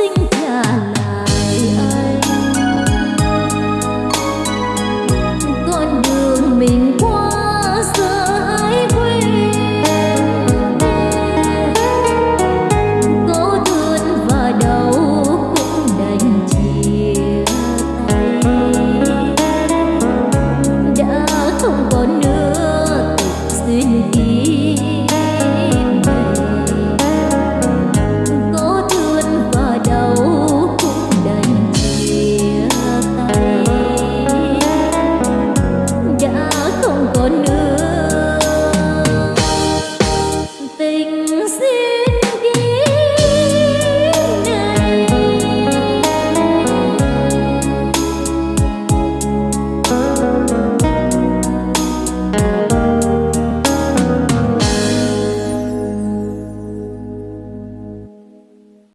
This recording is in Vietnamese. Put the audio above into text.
sinh tràn